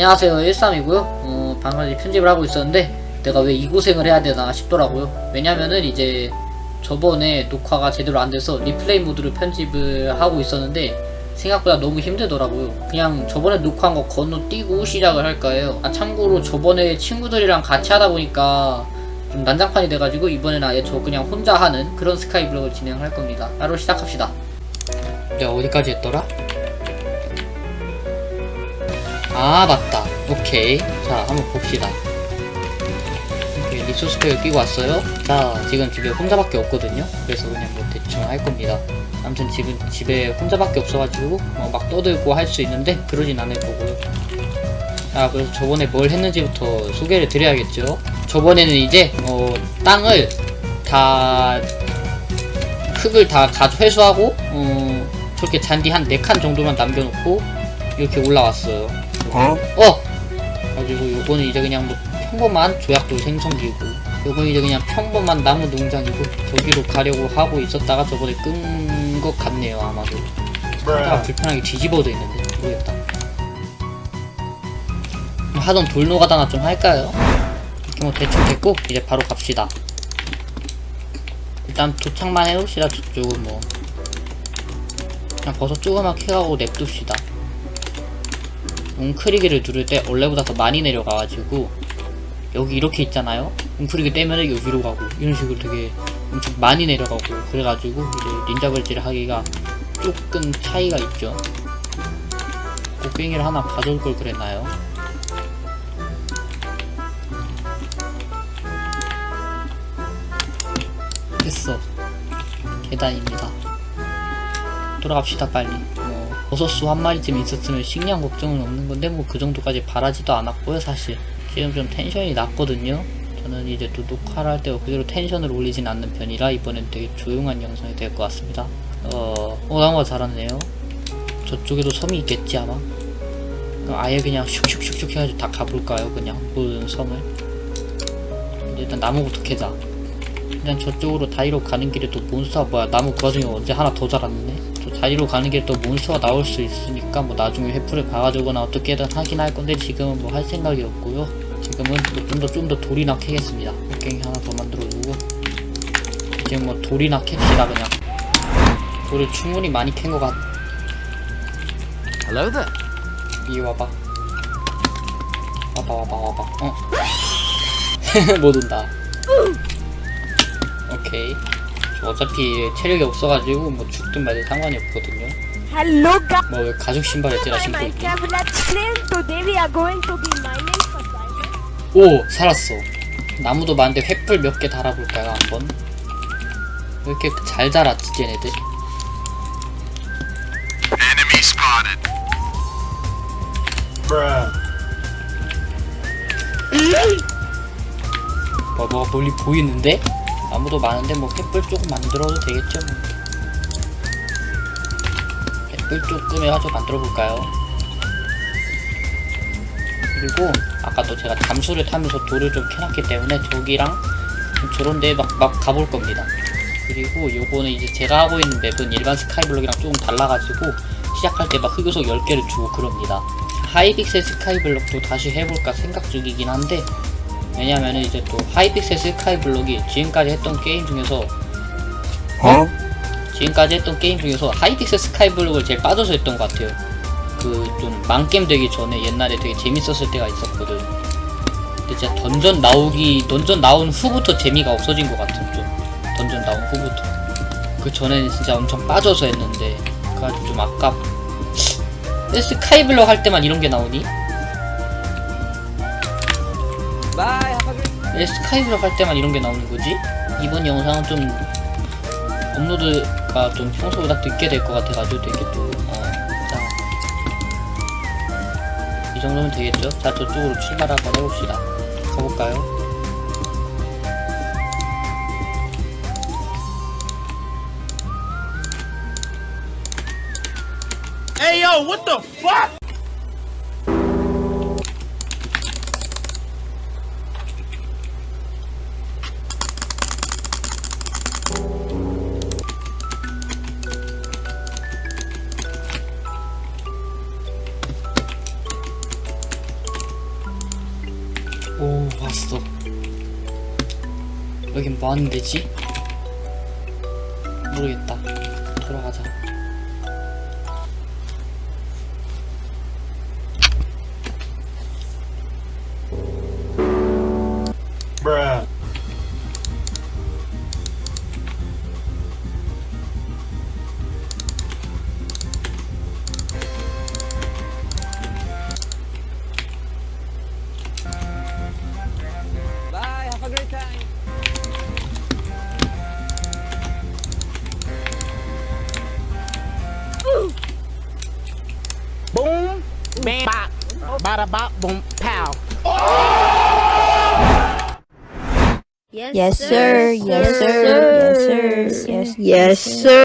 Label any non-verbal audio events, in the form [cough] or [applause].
안녕하세요. 13이고요. 어, 방금 편집을 하고 있었는데 내가 왜 이 고생을 해야 되나 싶더라고요. 왜냐면은 이제 저번에 녹화가 제대로 안 돼서 리플레이 모드로 편집을 하고 있었는데 생각보다 너무 힘들더라고요. 그냥 저번에 녹화한 거 건너뛰고 시작을 할까 해요. 아 참고로 저번에 친구들이랑 같이 하다 보니까 좀 난장판이 돼가지고 이번에는 아예 저 그냥 혼자 하는 그런 스카이 블록을 진행할 겁니다. 바로 시작합시다. 내가 어디까지 했더라? 아 맞다. 오케이. 자 한번 봅시다. 오케이 리소스 팩을 끼고 왔어요. 자 지금 집에 혼자밖에 없거든요. 그래서 그냥 뭐 대충 할 겁니다. 아무튼 지금 집에 혼자밖에 없어가지고 어, 막 떠들고 할 수 있는데 그러진 않을 거고요. 자 그래서 저번에 뭘 했는지부터 소개를 드려야겠죠. 저번에는 이제 어, 땅을 다 흙을 다 가져 회수하고 어, 저렇게 잔디 한 4칸 정도만 남겨놓고 이렇게 올라왔어요 어? 어! 가지고 요거는 이제 그냥 뭐 평범한 조약돌 생성기고 요거는 이제 그냥 평범한 나무 농장이고 저기로 가려고 하고 있었다가 저번에 끈 것 같네요 아마도. 하다가 불편하게 뒤집어져 있는데. 모르겠다. 하던 돌 노가다나 좀 할까요? 이렇게 뭐 대충 됐고 이제 바로 갑시다. 일단 도착만 해봅시다 저쪽은 뭐. 그냥 버섯 조그맣게 해가고 냅둡시다 웅크리기를 누를 때 원래보다 더 많이 내려가가지고 여기 이렇게 있잖아요? 웅크리기 떼면은 여기로 가고 이런 식으로 되게 엄청 많이 내려가고 그래가지고 이제 닌자벌질을 하기가 조금 차이가 있죠. 곡괭이를 하나 가져올 걸 그랬나요? 됐어. 계단입니다. 돌아갑시다 빨리. 뭐 버섯수 한 마리쯤 있었으면 식량 걱정은 없는 건데 뭐 그 정도까지 바라지도 않았고요 사실. 지금 좀 텐션이 낮거든요. 저는 이제 또 녹화를 할 때 그대로 텐션을 올리진 않는 편이라 이번엔 되게 조용한 영상이 될 것 같습니다. 어... 어 나무가 잘하네요. 저쪽에도 섬이 있겠지 아마? 아예 그냥 슉슉슉슉 해가지고 다 가볼까요 그냥? 모든 섬을? 일단 나무부터 캐자 그냥 저쪽으로 다리로 가는 길에 또 몬스터가 뭐야? 나무 그 와중에 언제 하나 더 자랐네? 저 다리로 가는 길에 또 몬스터가 나올 수 있으니까 뭐 나중에 회프를 가가지고나 어떻게든 하긴 할 건데 지금은 뭐 할 생각이 없고요. 지금은 좀더좀더 돌이나 캐겠습니다. 곡괭이 하나 더 만들어주고. 지금 뭐 돌이나 캡시다 그냥. 돌을 충분히 많이 캔 것 같... Hello there. 이리 와봐. 와봐 와봐 와봐. 어? [laughs] 못 온다 오케이 저 어차피 체력이 없어가지고 뭐 죽든 말든 상관이 없거든요 뭐 왜 가죽 신발을 찌라 I'm 신고. 오 살았어 나무도 많은데 횃불 몇 개 달아볼까요 한번 왜 이렇게 잘 자랐지 쟤네들. 뭐 뭐가 멀리 보이는데? 나무도 많은데 뭐 횃불 조금 만들어도 되겠죠 뭐. 횃불 조금 해가지고 만들어 볼까요? 그리고 아까 또 제가 잠수를 타면서 돌을 좀 캐놨기 때문에 저기랑 좀 저런 데에 막, 막 가볼 겁니다. 그리고 요거는 이제 제가 하고 있는 맵은 일반 스카이블록이랑 조금 달라가지고 시작할 때 막 흑요석 10개를 주고 그럽니다. 하이픽셀 스카이블록도 다시 해볼까 생각 중이긴 한데 왜냐면 은 이제 또 하이픽셀 스카이 블록이 지금까지 했던 게임 중에서 어? 지금까지 했던 게임 중에서 하이픽셀 스카이 블록을 제일 빠져서 했던 것 같아요. 그 좀 망겜 되기 전에 옛날에 되게 재밌었을 때가 있었거든. 근데 진짜 던전 나오기 던전 나온 후부터 재미가 없어진 것 같은 좀 던전 나온 후부터. 그 전에는 진짜 엄청 빠져서 했는데 그래가지고 좀 아깝. 근데 스카이 블록 할 때만 이런 게 나오니? 왜 스카이블록 할 때만 이런 게 나오는 거지? 이번 영상은 좀 업로드가 좀 평소보다 늦게 될 것 같아가지고 되게 또, 어, 자. 이 정도면 되겠죠? 자, 저쪽으로 출발 한번 해봅시다. 가볼까요? Hey yo, what the fuck? 여긴 뭐 하는 데지? 모르겠다. 돌아가자. Bye, have a great time. Bam, bop, bada bop, boom, pow. Yes, Yes, sir. Yes, sir. Yes, sir. Yes, yes, sir.